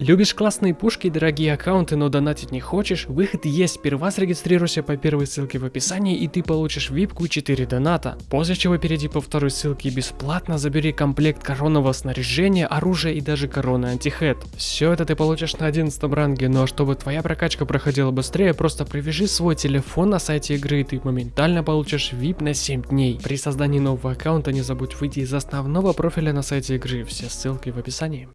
Любишь классные пушки и дорогие аккаунты, но донатить не хочешь? Выход есть, сперва зарегистрируйся по первой ссылке в описании и ты получишь випку и 4 доната. После чего перейди по второй ссылке и бесплатно забери комплект коронного снаряжения, оружия и даже короны антихед. Все это ты получишь на 11 ранге, но чтобы твоя прокачка проходила быстрее, просто привяжи свой телефон на сайте игры и ты моментально получишь VIP на 7 дней. При создании нового аккаунта не забудь выйти из основного профиля на сайте игры, все ссылки в описании.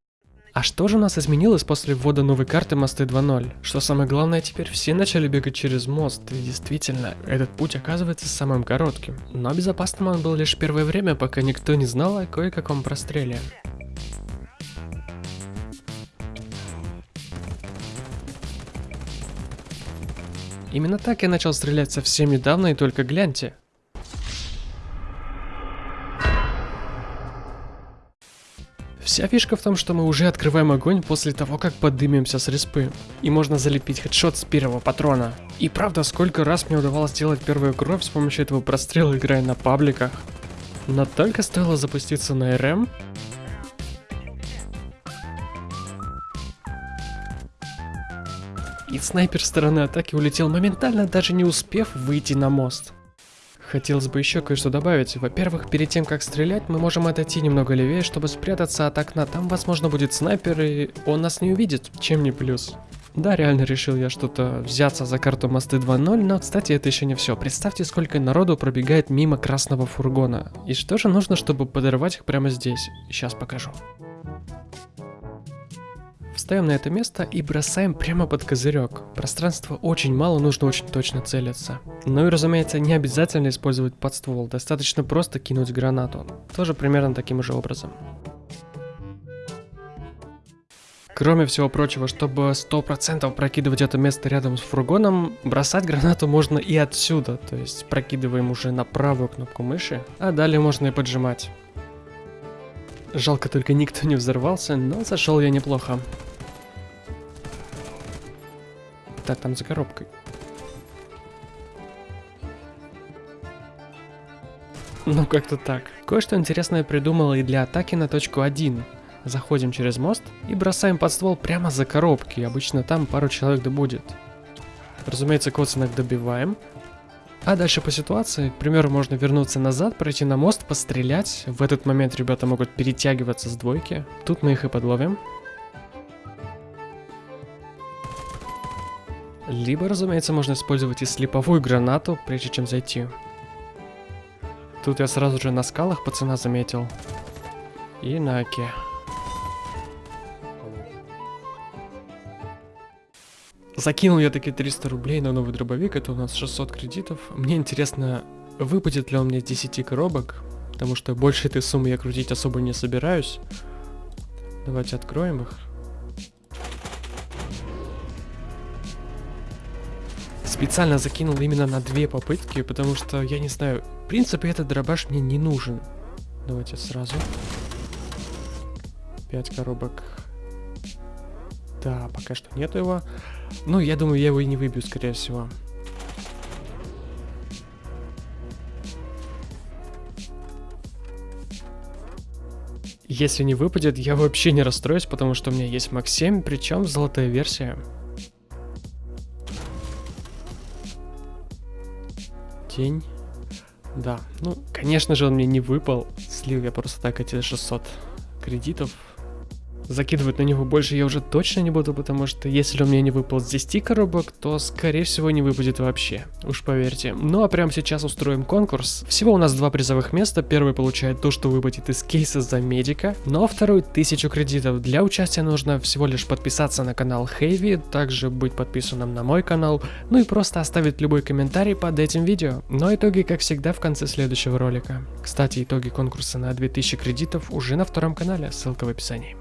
А что же у нас изменилось после ввода новой карты мосты 2.0? Что самое главное, теперь все начали бегать через мост, и действительно, этот путь оказывается самым коротким. Но безопасным он был лишь первое время, пока никто не знал о кое-каком простреле. Именно так я начал стрелять совсем недавно и только гляньте. Вся фишка в том, что мы уже открываем огонь после того, как подымемся с респы. И можно залепить хедшот с первого патрона. И правда, сколько раз мне удавалось сделать первую кровь с помощью этого прострела, играя на пабликах. Но только стоило запуститься на РМ, и снайпер стороны атаки улетел моментально, даже не успев выйти на мост. Хотелось бы еще кое-что добавить. Во-первых, перед тем как стрелять, мы можем отойти немного левее, чтобы спрятаться от окна. Там, возможно, будет снайпер, и он нас не увидит. Чем не плюс. Да, реально решил я что-то взяться за карту мосты 2.0, но, кстати, это еще не все. Представьте, сколько народу пробегает мимо красного фургона. И что же нужно, чтобы подорвать их прямо здесь? Сейчас покажу. Встаем на это место и бросаем прямо под козырек. Пространства очень мало, нужно очень точно целиться. Ну и разумеется, не обязательно использовать подствол, достаточно просто кинуть гранату. Тоже примерно таким же образом. Кроме всего прочего, чтобы 100% прокидывать это место рядом с фургоном, бросать гранату можно и отсюда, то есть прокидываем уже на правую кнопку мыши, а далее можно и поджимать. Жалко только никто не взорвался, но зашел я неплохо. Так, там за коробкой. Ну, как-то так. Кое-что интересное придумала и для атаки на точку 1. Заходим через мост и бросаем под ствол прямо за коробки. Обычно там пару человек да будет. Разумеется, коцанок добиваем. А дальше по ситуации, к примеру, можно вернуться назад, пройти на мост, пострелять. В этот момент ребята могут перетягиваться с двойки. Тут мы их и подловим. Либо, разумеется, можно использовать и слеповую гранату, прежде чем зайти. Тут я сразу же на скалах пацана заметил. И на оке. Закинул я таки 300 рублей на новый дробовик, это у нас 600 кредитов. Мне интересно, выпадет ли он мне с 10 коробок, потому что больше этой суммы я крутить особо не собираюсь. Давайте откроем их. Специально закинул именно на две попытки, потому что, я не знаю, в принципе этот дробаш мне не нужен. Давайте сразу. Пять коробок. Да, пока что нету его. Ну, я думаю, я его и не выбью, скорее всего. Если не выпадет, я вообще не расстроюсь, потому что у меня есть 7, причем золотая версия. Тень. Да, ну, конечно же, он мне не выпал. Слил я просто так эти 600 кредитов. Закидывать на него больше я уже точно не буду, потому что если у меня не выпал с 10 коробок, то скорее всего не выпадет вообще, уж поверьте. Ну а прямо сейчас устроим конкурс. Всего у нас два призовых места, первый получает то, что выпадет из кейса за медика, но второй 1000 кредитов. Для участия нужно всего лишь подписаться на канал Хэви, также быть подписанным на мой канал, ну и просто оставить любой комментарий под этим видео. Но итоги, как всегда, в конце следующего ролика. Кстати, итоги конкурса на 2000 кредитов уже на втором канале, ссылка в описании.